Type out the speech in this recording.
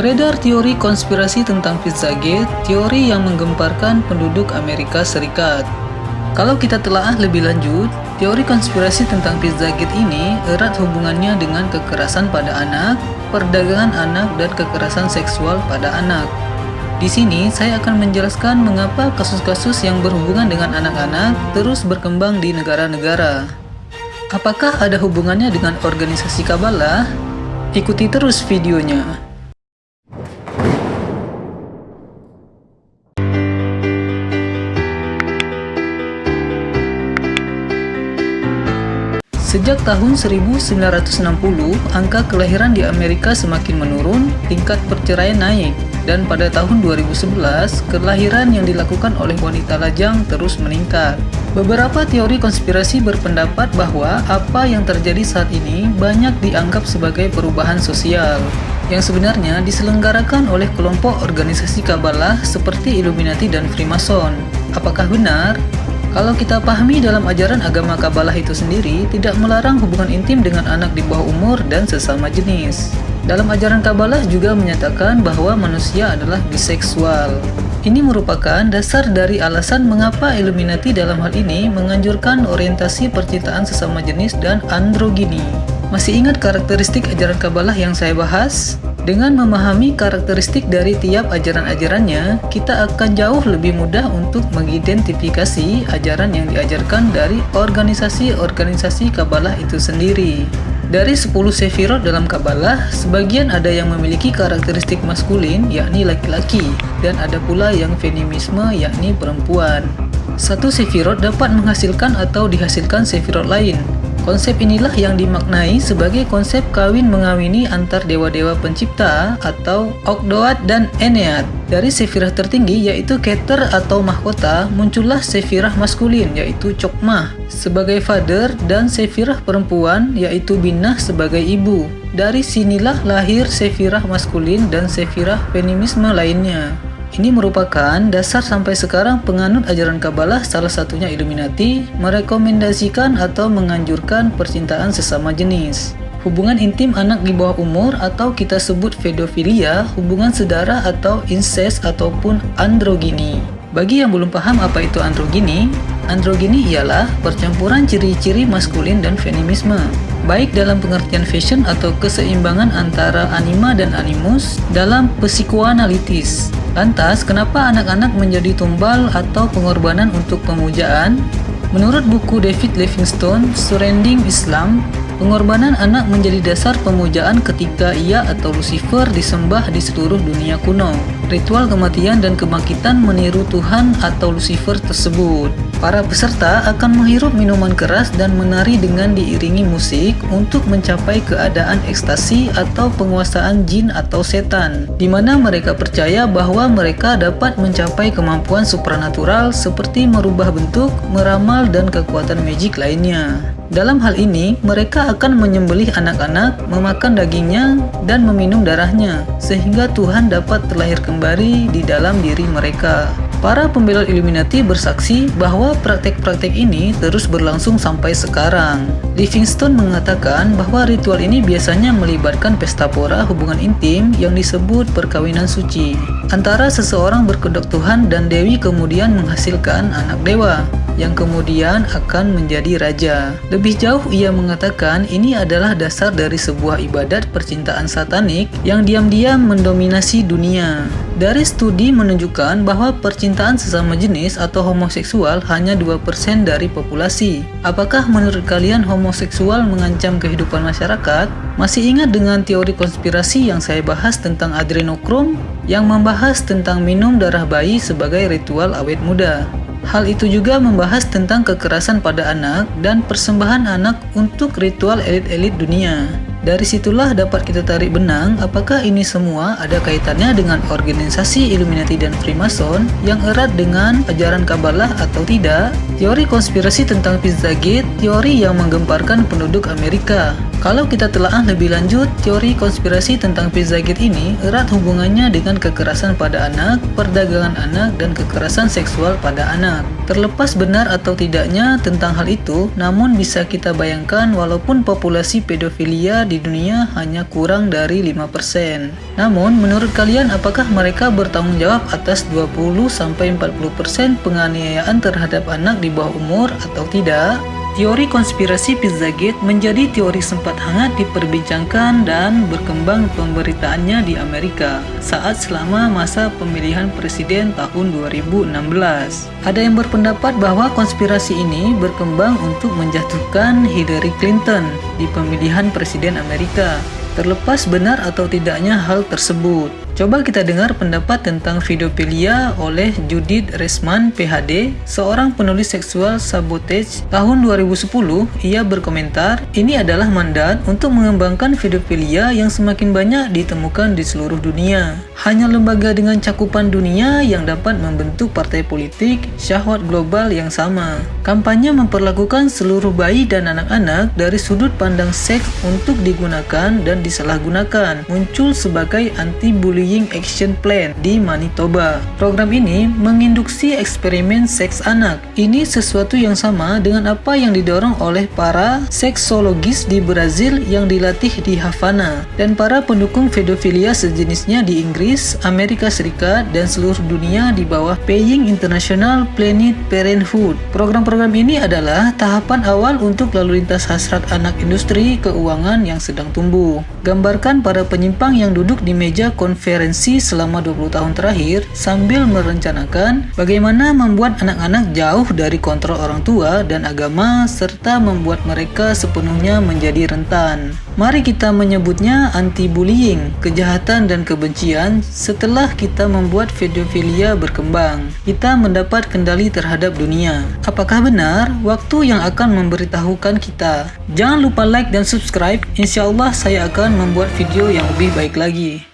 Beredar teori konspirasi tentang Pizzagate, teori yang menggemparkan penduduk Amerika Serikat. Kalau kita telaah lebih lanjut, teori konspirasi tentang Pizzagate ini erat hubungannya dengan kekerasan pada anak, perdagangan anak, dan kekerasan seksual pada anak. Di sini saya akan menjelaskan mengapa kasus-kasus yang berhubungan dengan anak-anak terus berkembang di negara-negara. Apakah ada hubungannya dengan organisasi Kabbalah? Ikuti terus videonya. Sejak tahun 1960, angka kelahiran di Amerika semakin menurun, tingkat perceraian naik, dan pada tahun 2011, kelahiran yang dilakukan oleh wanita lajang terus meningkat. Beberapa teori konspirasi berpendapat bahwa apa yang terjadi saat ini banyak dianggap sebagai perubahan sosial, yang sebenarnya diselenggarakan oleh kelompok organisasi Kabbalah seperti Illuminati dan Freemason. Apakah benar? Kalau kita pahami dalam ajaran agama Kabbalah itu sendiri, tidak melarang hubungan intim dengan anak di bawah umur dan sesama jenis. Dalam ajaran Kabbalah juga menyatakan bahwa manusia adalah biseksual. Ini merupakan dasar dari alasan mengapa Illuminati dalam hal ini menganjurkan orientasi percintaan sesama jenis dan androgini. Masih ingat karakteristik ajaran Kabbalah yang saya bahas? Dengan memahami karakteristik dari tiap ajaran-ajarannya, kita akan jauh lebih mudah untuk mengidentifikasi ajaran yang diajarkan dari organisasi-organisasi Kabbalah itu sendiri. Dari 10 sefirot dalam Kabbalah, sebagian ada yang memiliki karakteristik maskulin, yakni laki-laki, dan ada pula yang feminisme, yakni perempuan. Satu sefirot dapat menghasilkan atau dihasilkan sefirot lain, Konsep inilah yang dimaknai sebagai konsep kawin mengawini antar dewa-dewa pencipta atau Ogdoad dan Enead. Dari sefirah tertinggi yaitu Keter atau mahkota, muncullah sefirah maskulin yaitu Chokmah sebagai father dan sefirah perempuan yaitu Binah sebagai ibu. Dari sinilah lahir sefirah maskulin dan sefirah feminisme lainnya. Ini merupakan dasar sampai sekarang penganut ajaran Kabbalah salah satunya Illuminati merekomendasikan atau menganjurkan percintaan sesama jenis. Hubungan intim anak di bawah umur atau kita sebut pedofilia, hubungan sedara atau incest ataupun androgini. Bagi yang belum paham apa itu androgini, androgini ialah percampuran ciri-ciri maskulin dan feminisme baik dalam pengertian fashion atau keseimbangan antara anima dan animus dalam psikoanalitis. Lantas, kenapa anak-anak menjadi tumbal atau pengorbanan untuk pemujaan? Menurut buku David Livingstone, Surrendering Islam, pengorbanan anak menjadi dasar pemujaan ketika ia atau Lucifer disembah di seluruh dunia kuno. Ritual kematian dan kebangkitan meniru Tuhan atau Lucifer tersebut. Para peserta akan menghirup minuman keras dan menari dengan diiringi musik untuk mencapai keadaan ekstasi atau penguasaan jin atau setan, di mana mereka percaya bahwa mereka dapat mencapai kemampuan supranatural seperti merubah bentuk, meramal, dan kekuatan magic lainnya. Dalam hal ini, mereka akan menyembelih anak-anak, memakan dagingnya, dan meminum darahnya, sehingga Tuhan dapat terlahir kembali di dalam diri mereka. Para pembela Illuminati bersaksi bahwa praktek-praktek ini terus berlangsung sampai sekarang. Livingstone mengatakan bahwa ritual ini biasanya melibatkan pesta pora hubungan intim yang disebut perkawinan suci. Antara seseorang berkedok Tuhan dan Dewi kemudian menghasilkan anak dewa yang kemudian akan menjadi raja. Lebih jauh ia mengatakan ini adalah dasar dari sebuah ibadat percintaan satanik yang diam-diam mendominasi dunia. Dari studi menunjukkan bahwa percintaan sesama jenis atau homoseksual hanya 2% dari populasi. Apakah menurut kalian homoseksual mengancam kehidupan masyarakat? Masih ingat dengan teori konspirasi yang saya bahas tentang adrenokrom yang membahas tentang minum darah bayi sebagai ritual awet muda? Hal itu juga membahas tentang kekerasan pada anak dan persembahan anak untuk ritual elit-elit dunia. Dari situlah dapat kita tarik benang apakah ini semua ada kaitannya dengan organisasi Illuminati dan Freemason yang erat dengan ajaran Kabbalah atau tidak. Teori konspirasi tentang Pizzagate, teori yang menggemparkan penduduk Amerika. Kalau kita telah lebih lanjut, teori konspirasi tentang Pizzagate ini erat hubungannya dengan kekerasan pada anak, perdagangan anak, dan kekerasan seksual pada anak. Terlepas benar atau tidaknya tentang hal itu, namun bisa kita bayangkan walaupun populasi pedofilia di dunia hanya kurang dari 5%. Namun, menurut kalian apakah mereka bertanggung jawab atas 20-40% penganiayaan terhadap anak di bawah umur atau tidak? Teori konspirasi Pizzagate menjadi teori sempat hangat diperbincangkan dan berkembang pemberitaannya di Amerika saat selama masa pemilihan presiden tahun 2016. Ada yang berpendapat bahwa konspirasi ini berkembang untuk menjatuhkan Hillary Clinton di pemilihan presiden Amerika terlepas benar atau tidaknya hal tersebut. Coba kita dengar pendapat tentang videopilia oleh Judith Resman, PhD, seorang penulis seksual sabotage. Tahun 2010, ia berkomentar, ini adalah mandat untuk mengembangkan videopilia yang semakin banyak ditemukan di seluruh dunia. Hanya lembaga dengan cakupan dunia yang dapat membentuk partai politik syahwat global yang sama. Kampanye memperlakukan seluruh bayi dan anak-anak dari sudut pandang seks untuk digunakan dan disalahgunakan, muncul sebagai anti-bullying action plan di Manitoba. Program ini menginduksi eksperimen seks anak. Ini sesuatu yang sama dengan apa yang didorong oleh para seksologis di Brazil yang dilatih di Havana dan para pendukung pedofilia sejenisnya di Inggris Amerika Serikat, dan seluruh dunia di bawah Paying International Planned Parenthood. Program-program ini adalah tahapan awal untuk lalu lintas hasrat anak industri keuangan yang sedang tumbuh. Gambarkan para penyimpang yang duduk di meja konferensi selama 20 tahun terakhir sambil merencanakan bagaimana membuat anak-anak jauh dari kontrol orang tua dan agama serta membuat mereka sepenuhnya menjadi rentan. Mari kita menyebutnya anti-bullying, kejahatan dan kebencian setelah kita membuat videofilia berkembang. Kita mendapat kendali terhadap dunia. Apakah benar? Waktu yang akan memberitahukan kita. Jangan lupa like dan subscribe, insya Allah saya akan membuat video yang lebih baik lagi.